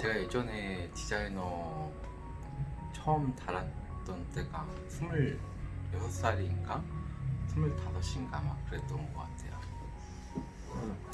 제가 예전에 디자이너 처음 달았던 때가 26살인가? 25인가 막 그랬던 것 같아요.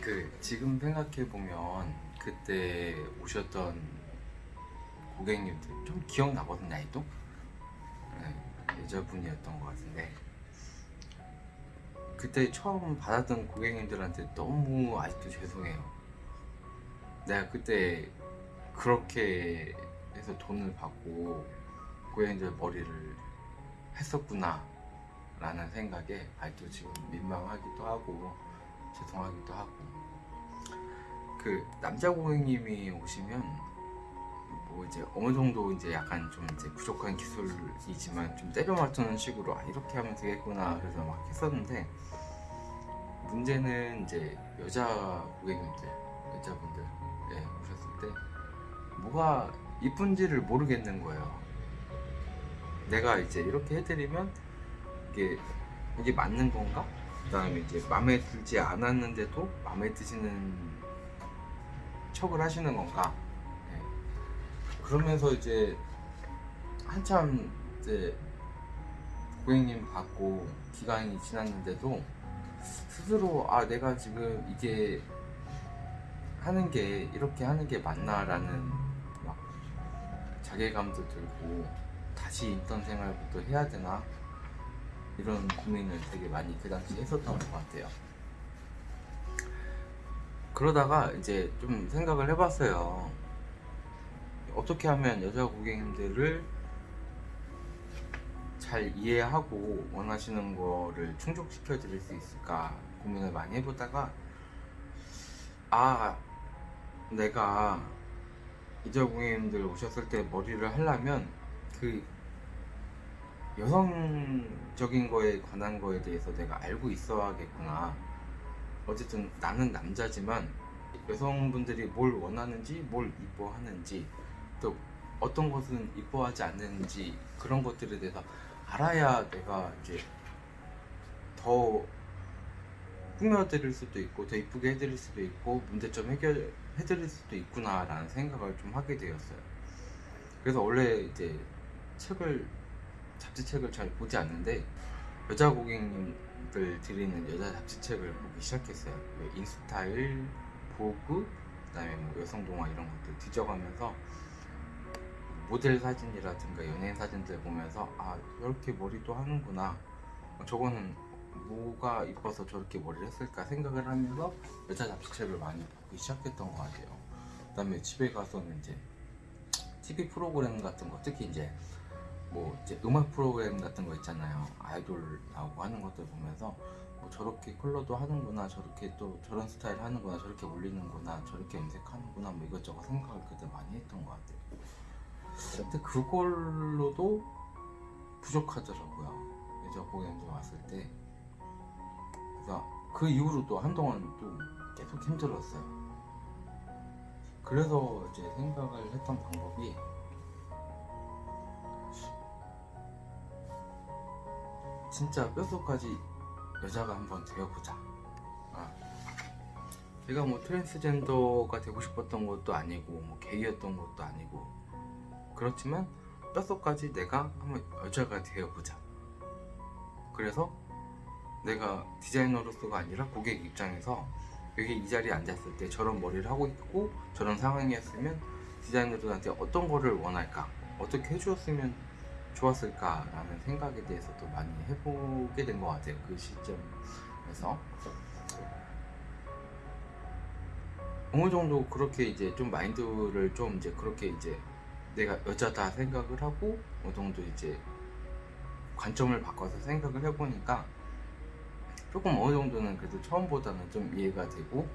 그 지금 생각해 보면 그때 오셨던 고객님들 좀 기억나거든요, 나이도? 네, 여자분이었던 것 같은데 그때 처음 받았던 고객님들한테 너무 아직도 죄송해요. 내가 그때 그렇게 해서 돈을 받고 고객님들 머리를 했었구나 라는 생각에 아직도 지금 민망하기도 하고 죄송하기도 하고. 그 남자 고객님이 오시면 뭐 이제 어느 정도 이제 약간 좀 이제 부족한 기술이지만 좀 때려 맞추는 식으로 아 이렇게 하면 되겠구나 그래서 막 했었는데 문제는 이제 여자 고객님들 여자분들 뭐가 이쁜지를 모르겠는 거예요 내가 이제 이렇게 해드리면 이게 이게 맞는 건가? 그 다음에 이제 마음에 들지 않았는데도 마음에 드시는 척을 하시는 건가? 예. 그러면서 이제 한참 이제 고객님 받고 기간이 지났는데도 스스로 아 내가 지금 이게 하는 게 이렇게 하는 게 맞나라는 막 자괴감도 들고 다시 인턴 생활부터 해야 되나 이런 고민을 되게 많이 그 당시 했었던 것 같아요. 그러다가 이제 좀 생각을 해봤어요. 어떻게 하면 여자 고객님들을 잘 이해하고 원하시는 거를 충족시켜 드릴 수 있을까 고민을 많이 해보다가 아 내가 여자 고객님들 오셨을 때 머리를 하려면 그 여성적인 거에 관한 거에 대해서 내가 알고 있어야겠구나. 어쨌든 나는 남자지만 여성분들이 뭘 원하는지 뭘 이뻐하는지 또 어떤 것은 이뻐하지 않는지 그런 것들에 대해서 알아야 내가 이제 더 꾸며드릴 수도 있고 더 이쁘게 해드릴 수도 있고 문제점 해결 해드릴 수도 있구나 라는 생각을 좀 하게 되었어요. 그래서 원래 이제 책을 잡지책을 잘 보지 않는데 여자 고객님들 드리는 여자 잡지책을 보기 시작했어요. 뭐 인스타일, 보그, 그다음에 뭐 여성 동화 이런 것들 뒤져가면서 모델 사진이라든가 연예인 사진들 보면서 아 이렇게 머리도 하는구나. 저거는 뭐가 이뻐서 저렇게 머리를 했을까 생각을 하면서 여자 잡지책을 많이 보기 시작했던 것 같아요. 그 다음에 집에 가서는 이제 TV 프로그램 같은 거 특히 이제 뭐 이제 음악 프로그램 같은 거 있잖아요. 아이돌 나오고 하는 것들 보면서 뭐 저렇게 컬러도 하는구나 저렇게 또 저런 스타일 하는구나 저렇게 올리는구나 저렇게 염색하는구나 뭐 이것저것 생각을 그때 많이 했던 것 같아요. 근데 그걸로도 부족하더라고요. 여자 고객님들 왔을 때 그래서 그 이후로 또 한동안 또 계속 힘들었어요 그래서 이제 생각을 했던 방법이 진짜 뼛속까지 여자가 한번 되어보자 아. 제가 뭐 트랜스젠더가 되고 싶었던 것도 아니고 뭐 게이였던 것도 아니고 그렇지만 뼛속까지 내가 한번 여자가 되어보자 그래서 내가 디자이너로서가 아니라 고객 입장에서 여기 이 자리에 앉았을 때 저런 머리를 하고 있고 저런 상황이었으면 디자이너들한테 어떤 거를 원할까? 어떻게 해주었으면 좋았을까 라는 생각에 대해서도 많이 해보게 된 것 같아요 그 시점에서. 어느 정도 그렇게 이제 좀 마인드를 좀 이제 그렇게 이제 내가 여자다 생각을 하고 어느 정도 이제 관점을 바꿔서 생각을 해보니까 조금 어느 정도는 그래도 처음보다는 좀 이해가 되고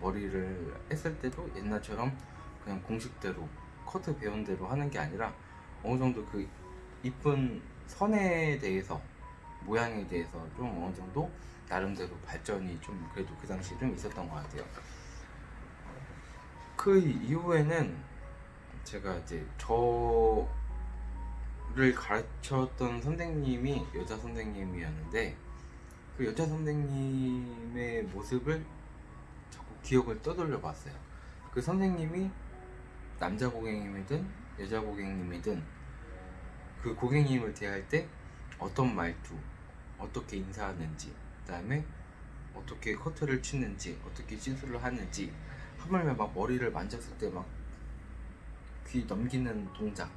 머리를 했을 때도 옛날처럼 그냥 공식대로 커트 배운 대로 하는 게 아니라 어느 정도 그 이쁜 선에 대해서 모양에 대해서 좀 어느 정도 나름대로 발전이 좀 그래도 그 당시에 좀 있었던 것 같아요. 그 이후에는 제가 이제 저를 가르쳤던 선생님이 여자 선생님이었는데 그 여자 선생님의 모습을 자꾸 기억을 떠돌려 봤어요. 그 선생님이 남자 고객님이든 여자 고객님이든 그 고객님을 대할 때 어떤 말투, 어떻게 인사하는지, 그 다음에 어떻게 커트를 치는지, 어떻게 시술을 하는지, 하물며 막 머리를 만졌을 때 막 귀 넘기는 동작,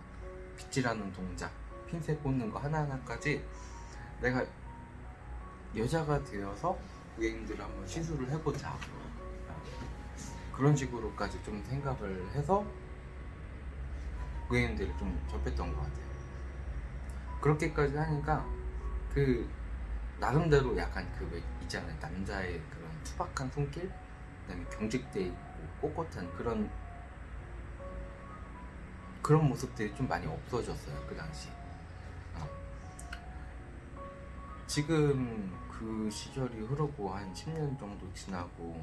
빗질하는 동작, 핀셋 꽂는 거 하나하나까지 내가 여자가 되어서 고객님들을 한번 시술을 해보자. 그런 식으로까지 좀 생각을 해서 고객님들을 좀 접했던 것 같아요. 그렇게까지 하니까 그 나름대로 약간 그왜 있잖아요 남자의 그런 투박한 손길 그다음에 경직돼 있고 꼿꼿한 그런 그런 모습들이 좀 많이 없어졌어요 그 당시 지금 그 시절이 흐르고 한 10년 정도 지나고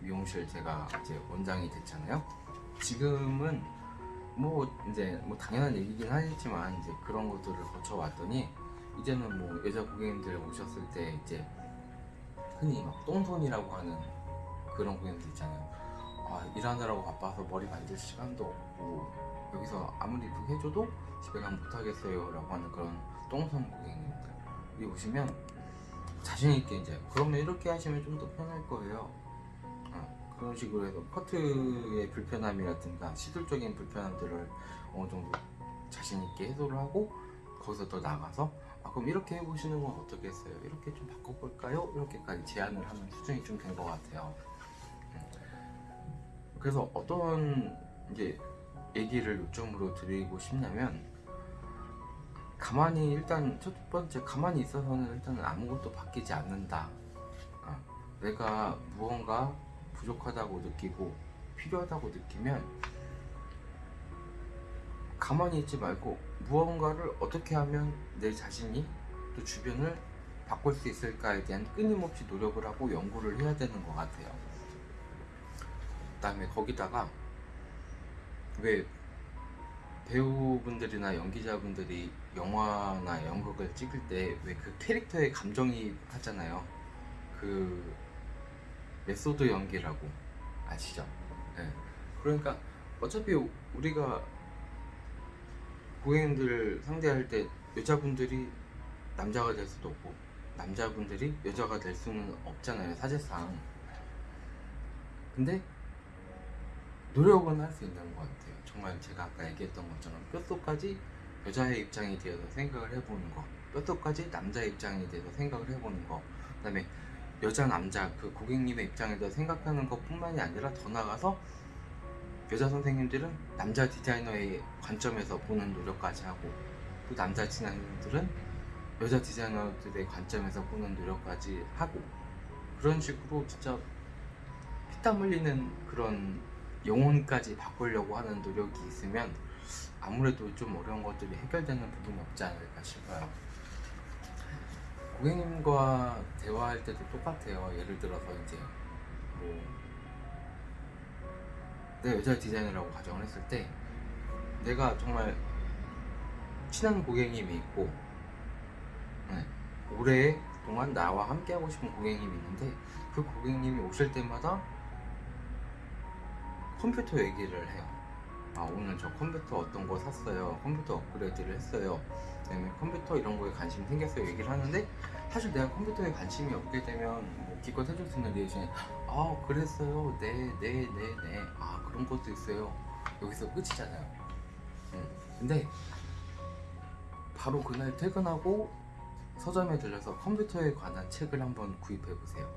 미용실 제가 이제 원장이 됐잖아요 지금은 뭐 이제 뭐 당연한 얘기긴 하겠지만 이제 그런 것들을 거쳐왔더니 이제는 뭐 여자 고객님들 오셨을 때 이제 흔히 막 똥손이라고 하는 그런 고객님들 있잖아요. 아, 일하느라고 바빠서 머리 만질 시간도 없고 여기서 아무리 이쁘게 해줘도 집에 가면 못하겠어요 라고 하는 그런 똥손 고객님들 오시면 자신 있게 이제 그러면 이렇게 하시면 좀 더 편할 거예요. 어, 그런 식으로 해서 커트의 불편함이라든가 시술적인 불편함들을 어느 정도 자신 있게 해소를 하고 거기서 더 나가서 아, 그럼 이렇게 해보시는 건 어떻겠어요? 이렇게 좀 바꿔볼까요? 이렇게까지 제안을 하는 수준이 좀 된 것 같아요. 음. 그래서 어떤 이제 얘기를 요점으로 드리고 싶냐면 가만히 일단 첫 번째 가만히 있어서는 일단은 아무것도 바뀌지 않는다. 어, 내가 무언가 부족하다고 느끼고 필요하다고 느끼면 가만히 있지 말고 무언가를 어떻게 하면 내 자신이 또 주변을 바꿀 수 있을까에 대한 끊임없이 노력을 하고 연구를 해야 되는 것 같아요. 그 다음에 거기다가 왜 배우분들이나 연기자분들이 영화나 연극을 찍을 때 왜 그 캐릭터에 감정이입 하잖아요. 그 메소드 연기라고 아시죠? 네. 그러니까 어차피 우리가 고객님들 상대할 때 여자분들이 남자가 될 수도 없고 남자분들이 여자가 될 수는 없잖아요 사실상 근데 노력은 할 수 있는 것 같아요. 정말 제가 아까 얘기했던 것처럼 뼛속까지 여자의 입장이 되어서 생각을 해보는 거 뼛속까지 남자의 입장이 돼서 생각을 해보는 거 그다음에 여자 남자 그 고객님의 입장에서 생각하는 것 뿐만이 아니라 더 나아가서 여자 선생님들은 남자 디자이너의 관점에서 보는 노력까지 하고 또 남자 디자이너들은 여자 디자이너들의 관점에서 보는 노력까지 하고 그런 식으로 진짜 피땀 흘리는 그런 영혼까지 바꾸려고 하는 노력이 있으면 아무래도 좀 어려운 것들이 해결되는 부분이 없지 않을까 싶어요. 고객님과 대화할 때도 똑같아요. 예를 들어서 이제 뭐 내가 여자 디자이너라고 가정을 했을 때 내가 정말 친한 고객님이 있고 네, 오랫동안 나와 함께 하고 싶은 고객님이 있는데 그 고객님이 오실 때마다 컴퓨터 얘기를 해요. 아 오늘 저 컴퓨터 어떤 거 샀어요? 컴퓨터 업그레이드를 했어요. 그다음에 컴퓨터 이런 거에 관심이 생겼어요. 얘기를 하는데 사실 내가 컴퓨터에 관심이 없게 되면 뭐 기껏 해줄 수 있는 리액션이 아 그랬어요. 네네 네 네 아 그런 것도 있어요. 여기서 끝이잖아요. 음. 근데 바로 그날 퇴근하고 서점에 들려서 컴퓨터에 관한 책을 한번 구입해 보세요.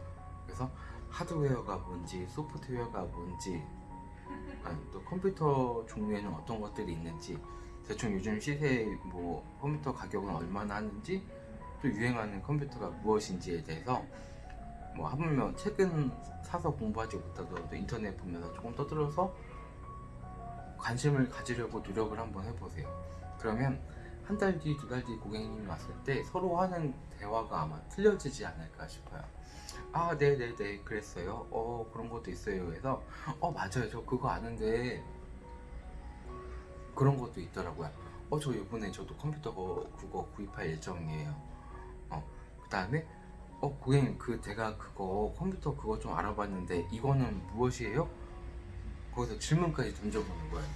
그래서 하드웨어가 뭔지 소프트웨어가 뭔지 아니, 또 컴퓨터 종류에는 어떤 것들이 있는지 대충 요즘 시세 뭐 컴퓨터 가격은 얼마나 하는지 또 유행하는 컴퓨터가 무엇인지에 대해서 뭐 하물며 책은 사서 공부하지 못하더라도 인터넷 보면서 조금 떠들어서 관심을 가지려고 노력을 한번 해보세요. 그러면 한 달 뒤, 두 달 뒤 고객님이 왔을 때 서로 하는 대화가 아마 틀려지지 않을까 싶어요. 아, 네네네, 그랬어요. 어, 그런 것도 있어요. 해서, 어, 맞아요. 저 그거 아는데, 그런 것도 있더라고요. 어, 저 이번에 저도 컴퓨터 거, 그거 구입할 예정이에요. 어, 그 다음에, 어, 고객님, 그, 제가 그거, 컴퓨터 그거 좀 알아봤는데, 이거는 무엇이에요? 거기서 질문까지 던져보는 거예요.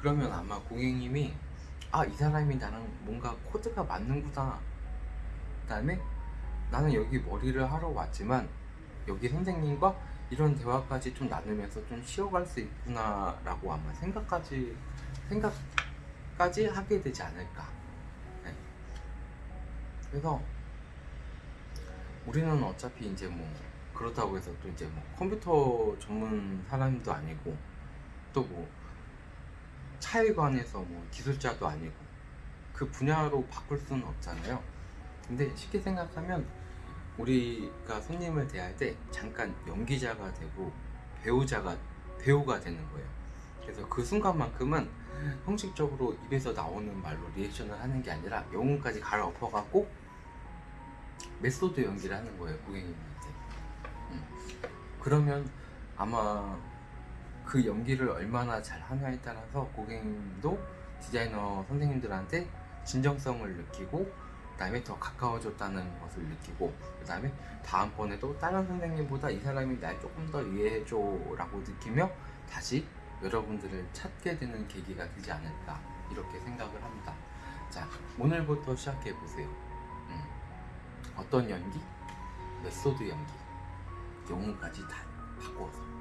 그러면 아마 고객님이 아 이 사람이 나랑 뭔가 코드가 맞는구나 그 다음에 나는 여기 머리를 하러 왔지만 여기 선생님과 이런 대화까지 좀 나누면서 좀 쉬어갈 수 있구나 라고 아마 생각까지 생각까지 하게 되지 않을까. 네. 그래서 우리는 어차피 이제 뭐 그렇다고 해서 또 이제 뭐 컴퓨터 전문 사람도 아니고 또 뭐 차에 관해서 뭐 기술자도 아니고 그 분야로 바꿀 수는 없잖아요. 근데 쉽게 생각하면 우리가 손님을 대할 때 잠깐 연기자가 되고 배우자가 배우가 되는 거예요. 그래서 그 순간만큼은 형식적으로 입에서 나오는 말로 리액션을 하는 게 아니라 영혼까지 갈아엎어갖고 메소드 연기를 하는 거예요 고객님한테. 음. 그러면 아마 그 연기를 얼마나 잘 하냐에 따라서 고객님도 디자이너 선생님들한테 진정성을 느끼고 그 다음에 더 가까워졌다는 것을 느끼고 그 다음에 다음번에도 다른 선생님보다 이 사람이 날 조금 더 이해해줘 라고 느끼며 다시 여러분들을 찾게 되는 계기가 되지 않을까 이렇게 생각을 합니다. 자 오늘부터 시작해 보세요. 음. 어떤 연기? 메소드 연기. 영혼까지 다 바꿔서